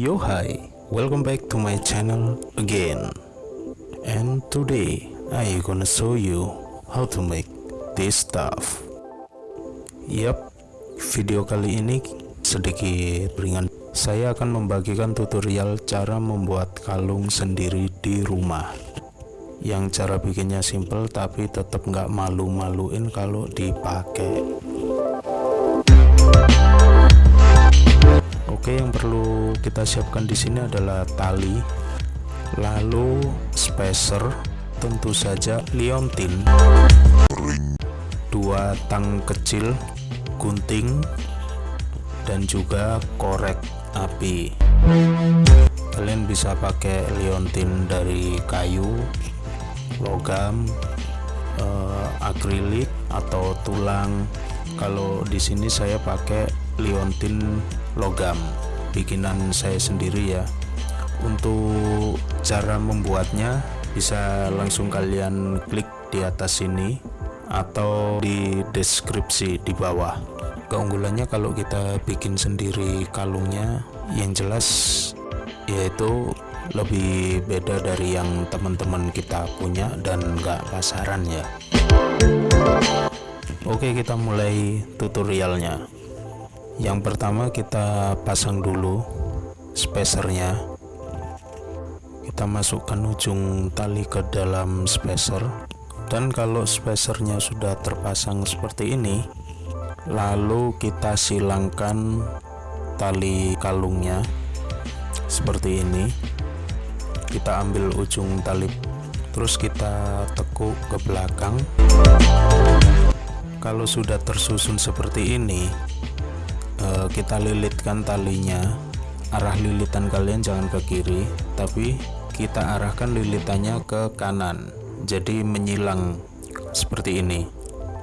Yo hi, welcome back to my channel again. And today I gonna show you how to make this stuff. Yap, video kali ini sedikit ringan. Saya akan membagikan tutorial cara membuat kalung sendiri di rumah. Yang cara bikinnya simple tapi tetap nggak malu-maluin kalau dipakai kita siapkan di sini adalah tali, lalu spacer, tentu saja liontin, dua tang kecil, gunting, dan juga korek api. Kalian bisa pakai liontin dari kayu, logam, uh, akrilik atau tulang. Kalau di sini saya pakai liontin logam bikinan saya sendiri ya. Untuk cara membuatnya bisa langsung kalian klik di atas sini atau di deskripsi di bawah. Keunggulannya kalau kita bikin sendiri kalungnya yang jelas yaitu lebih beda dari yang teman-teman kita punya dan enggak pasaran ya. Oke kita mulai tutorialnya yang pertama kita pasang dulu spacernya. Kita masukkan ujung tali ke dalam spacer. Dan kalau spacernya sudah terpasang seperti ini lalu kita silangkan tali kalungnya seperti ini. Kita ambil ujung tali terus kita tekuk ke belakang. Kalau sudah tersusun seperti ini uh, kita lilitkan talinya. Arah lilitan kalian jangan ke kiri tapi kita arahkan lilitannya ke kanan. Jadi menyilang seperti ini.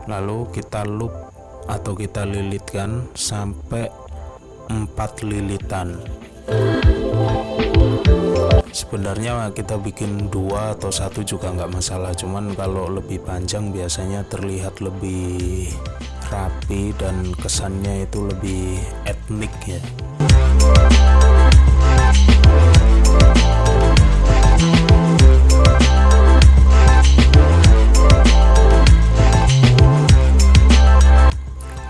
Lalu kita loop atau kita lilitkan sampai empat lilitan. Sebenarnya kita bikin dua atau satu juga nggak masalah cuman kalau lebih panjang biasanya terlihat lebih rapi dan kesannya itu lebih etnik ya.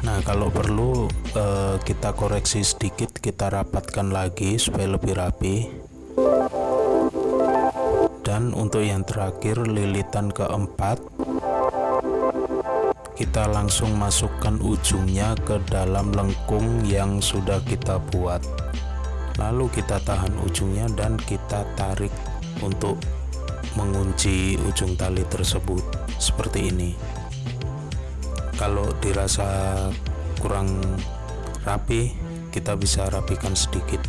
Nah kalau perlu eh, kita koreksi sedikit kita rapatkan lagi supaya lebih rapi. Dan untuk yang terakhir lilitan keempat kita langsung masukkan ujungnya ke dalam lengkung yang sudah kita buat. Lalu kita tahan ujungnya dan kita tarik untuk mengunci ujung tali tersebut seperti ini. Kalau dirasa kurang rapi kita bisa rapikan sedikit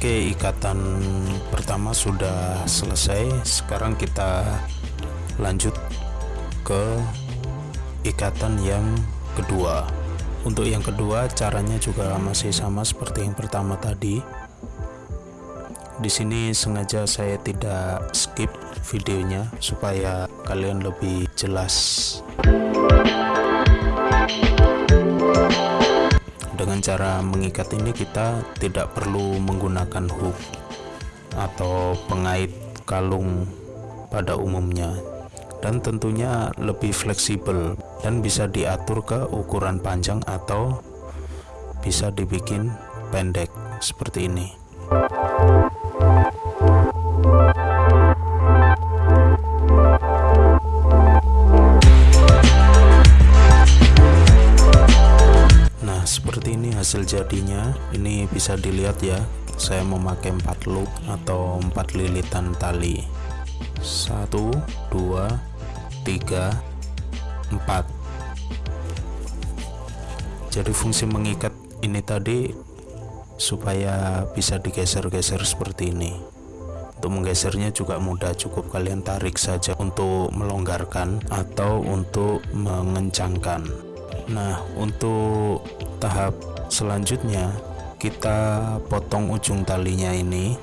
Oke ikatan pertama sudah selesai. Sekarang kita lanjut ke ikatan yang kedua. Untuk yang kedua caranya juga masih sama seperti yang pertama tadi. Di sini sengaja saya tidak skip videonya supaya kalian lebih jelas dengan cara mengikat ini kita tidak perlu menggunakan hook atau pengait kalung pada umumnya. Dan tentunya lebih fleksibel dan bisa diatur ke ukuran panjang atau bisa dibikin pendek seperti ini hasil jadinya ini bisa dilihat ya. Saya memakai 4 loop atau 4 lilitan tali. 1 2 3 4 jadi fungsi mengikat ini tadi supaya bisa digeser-geser seperti ini. Untuk menggesernya juga mudah cukup kalian tarik saja untuk melonggarkan atau untuk mengencangkan. Nah untuk tahap selanjutnya kita potong ujung talinya ini.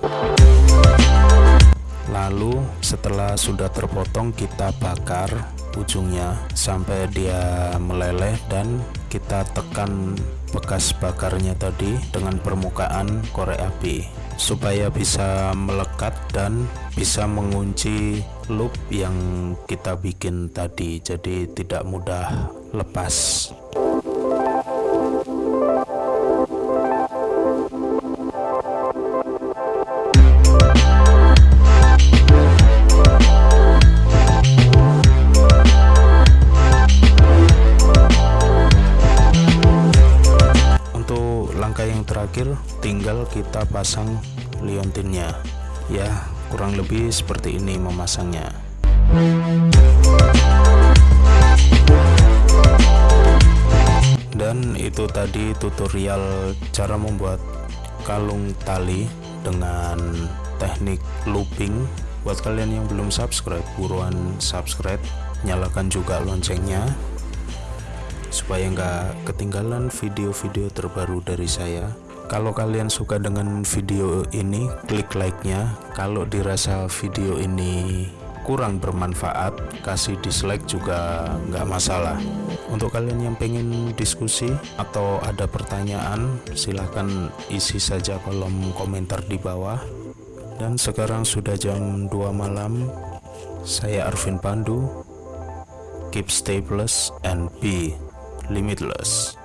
Lalu setelah sudah terpotong kita bakar ujungnya sampai dia meleleh dan kita tekan bekas bakarnya tadi dengan permukaan korek api supaya bisa melekat dan bisa mengunci loop yang kita bikin tadi. Jadi tidak mudah lepas tinggal kita pasang liontinnya. Ya kurang lebih seperti ini memasangnya. Dan itu tadi tutorial cara membuat kalung tali dengan teknik looping. Buat kalian yang belum subscribe buruan subscribe. Nyalakan juga loncengnya. Supaya nggak ketinggalan video-video terbaru dari saya kalau kalian suka dengan video ini klik like nya kalau dirasa video ini kurang bermanfaat kasih dislike juga nggak masalah. Untuk kalian yang pengen diskusi atau ada pertanyaan silahkan isi saja kolom komentar di bawah. Dan sekarang sudah jam 2 malam. Saya Arvin Pandu. Keep stay plus and be limitless